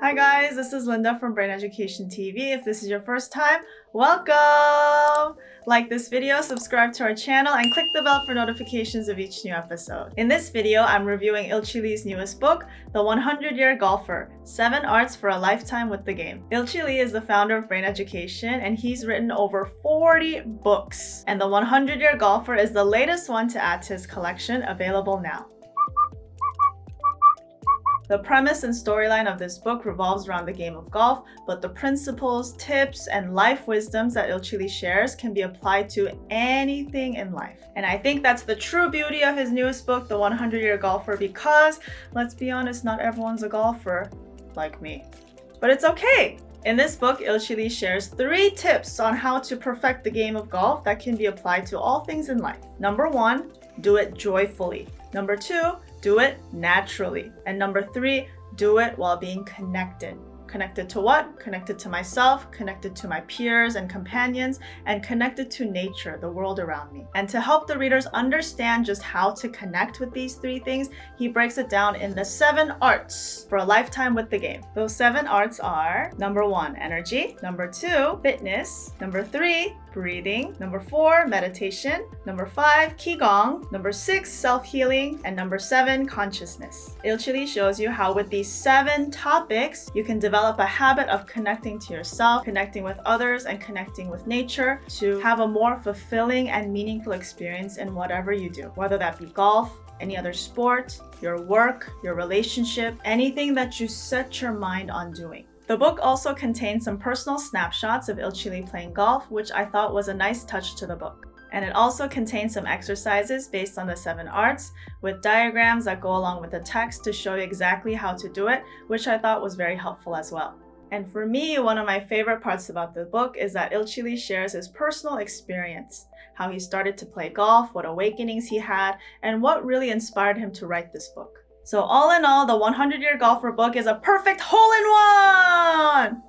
Hi guys, this is Linda from Brain Education TV. If this is your first time, welcome! Like this video, subscribe to our channel, and click the bell for notifications of each new episode. In this video, I'm reviewing Ilchi Lee's newest book, The 100-Year Golfer, 7 Arts for a Lifetime with the Game. Ilchi Lee is the founder of Brain Education, and he's written over 40 books. And The 100-Year Golfer is the latest one to add to his collection, available now. The premise and storyline of this book revolves around the game of golf, but the principles, tips, and life wisdoms that Ilchi Lee shares can be applied to anything in life. And I think that's the true beauty of his newest book, The 100-Year Golfer, because, let's be honest, not everyone's a golfer like me. But it's okay! In this book, Ilchi Lee shares three tips on how to perfect the game of golf that can be applied to all things in life. Number one, do it joyfully. Number two, do it naturally. And number three, do it while being connected. Connected to what? Connected to myself, connected to my peers and companions, and connected to nature, the world around me. And to help the readers understand just how to connect with these three things, he breaks it down in the seven arts for a lifetime with the game. Those seven arts are number one, energy, number two, fitness, number three, breathing, number four, meditation, number five, Qigong, number six, self-healing, and number seven, consciousness. Ilchi Lee shows you how with these seven topics, you can develop a habit of connecting to yourself, connecting with others, and connecting with nature to have a more fulfilling and meaningful experience in whatever you do, whether that be golf, any other sport, your work, your relationship, anything that you set your mind on doing. The book also contains some personal snapshots of Il Lee playing golf, which I thought was a nice touch to the book. And it also contains some exercises based on the seven arts with diagrams that go along with the text to show you exactly how to do it, which I thought was very helpful as well. And for me, one of my favorite parts about the book is that Il Lee shares his personal experience, how he started to play golf, what awakenings he had, and what really inspired him to write this book. So all in all, the 100-Year Golfer book is a perfect hole-in-one!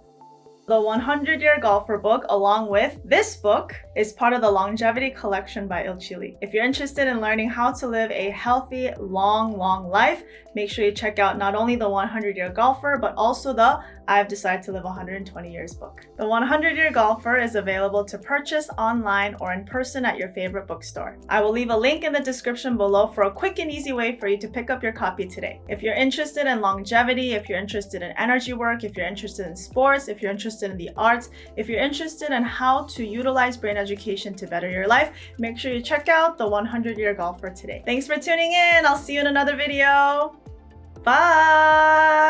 The 100-Year Golfer book, along with this book, is part of the Longevity Collection by Ilchi Lee. If you're interested in learning how to live a healthy, long, long life, make sure you check out not only the 100-Year Golfer, but also the I've Decided to Live 120 Years book. The 100-Year Golfer is available to purchase online or in person at your favorite bookstore. I will leave a link in the description below for a quick and easy way for you to pick up your copy today. If you're interested in longevity, if you're interested in energy work, if you're interested in sports, if you're interested in the arts, if you're interested in how to utilize brain education to better your life, make sure you check out the 100 Year Golfer today. Thanks for tuning in. I'll see you in another video. Bye.